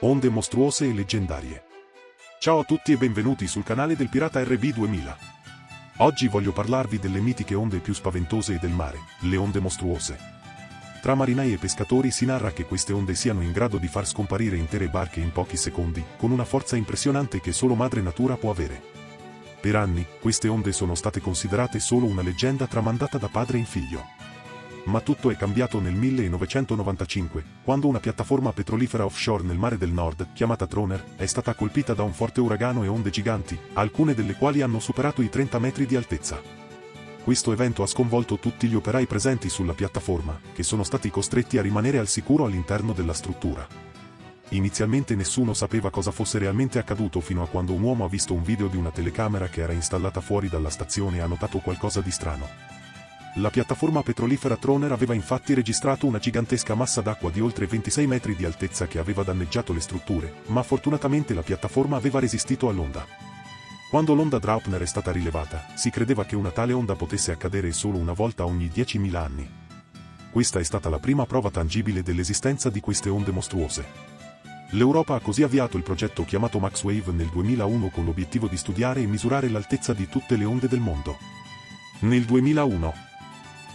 onde mostruose e leggendarie. Ciao a tutti e benvenuti sul canale del Pirata RB2000. Oggi voglio parlarvi delle mitiche onde più spaventose del mare, le onde mostruose. Tra marinai e pescatori si narra che queste onde siano in grado di far scomparire intere barche in pochi secondi, con una forza impressionante che solo madre natura può avere. Per anni, queste onde sono state considerate solo una leggenda tramandata da padre in figlio ma tutto è cambiato nel 1995, quando una piattaforma petrolifera offshore nel mare del nord, chiamata Troner, è stata colpita da un forte uragano e onde giganti, alcune delle quali hanno superato i 30 metri di altezza. Questo evento ha sconvolto tutti gli operai presenti sulla piattaforma, che sono stati costretti a rimanere al sicuro all'interno della struttura. Inizialmente nessuno sapeva cosa fosse realmente accaduto fino a quando un uomo ha visto un video di una telecamera che era installata fuori dalla stazione e ha notato qualcosa di strano. La piattaforma petrolifera Troner aveva infatti registrato una gigantesca massa d'acqua di oltre 26 metri di altezza che aveva danneggiato le strutture, ma fortunatamente la piattaforma aveva resistito all'onda. Quando l'onda Draupner è stata rilevata, si credeva che una tale onda potesse accadere solo una volta ogni 10.000 anni. Questa è stata la prima prova tangibile dell'esistenza di queste onde mostruose. L'Europa ha così avviato il progetto chiamato MaxWave nel 2001 con l'obiettivo di studiare e misurare l'altezza di tutte le onde del mondo. Nel 2001,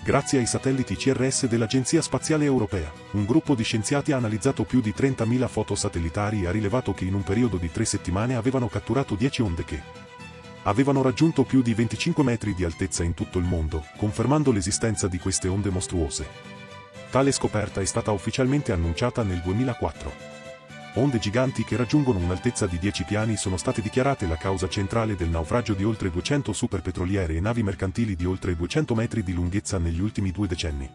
Grazie ai satelliti CRS dell'Agenzia Spaziale Europea, un gruppo di scienziati ha analizzato più di 30.000 foto satellitari e ha rilevato che in un periodo di tre settimane avevano catturato 10 onde che avevano raggiunto più di 25 metri di altezza in tutto il mondo, confermando l'esistenza di queste onde mostruose. Tale scoperta è stata ufficialmente annunciata nel 2004. Onde giganti che raggiungono un'altezza di 10 piani sono state dichiarate la causa centrale del naufragio di oltre 200 superpetroliere e navi mercantili di oltre 200 metri di lunghezza negli ultimi due decenni.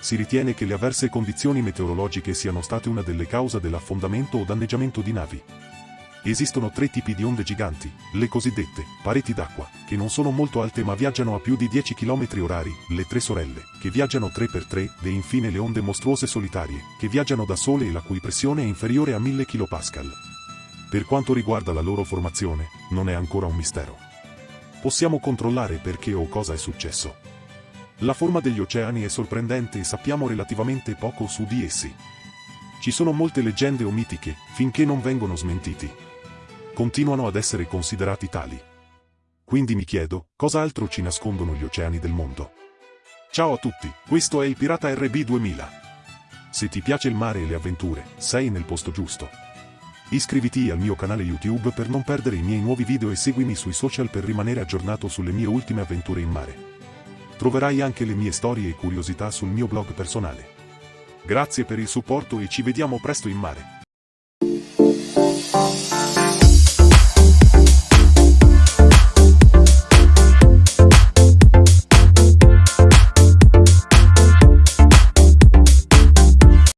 Si ritiene che le avverse condizioni meteorologiche siano state una delle cause dell'affondamento o danneggiamento di navi. Esistono tre tipi di onde giganti, le cosiddette pareti d'acqua, che non sono molto alte ma viaggiano a più di 10 km orari, le tre sorelle, che viaggiano 3x3, e infine le onde mostruose solitarie, che viaggiano da sole e la cui pressione è inferiore a 1000 kPa. Per quanto riguarda la loro formazione, non è ancora un mistero. Possiamo controllare perché o cosa è successo. La forma degli oceani è sorprendente e sappiamo relativamente poco su di essi. Ci sono molte leggende o mitiche, finché non vengono smentiti continuano ad essere considerati tali. Quindi mi chiedo, cosa altro ci nascondono gli oceani del mondo? Ciao a tutti, questo è il Pirata RB2000. Se ti piace il mare e le avventure, sei nel posto giusto. Iscriviti al mio canale YouTube per non perdere i miei nuovi video e seguimi sui social per rimanere aggiornato sulle mie ultime avventure in mare. Troverai anche le mie storie e curiosità sul mio blog personale. Grazie per il supporto e ci vediamo presto in mare.